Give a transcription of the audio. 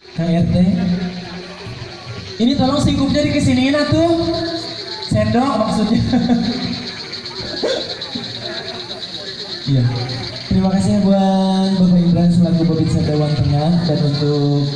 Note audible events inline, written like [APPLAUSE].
Kang Ini tolong singkupnya dikesiniin atuh. Sendok maksudnya. [LAUGHS] Iya. Terima kasih ya buat Bapak Indra selaku Babinsa Dewan Tengah dan untuk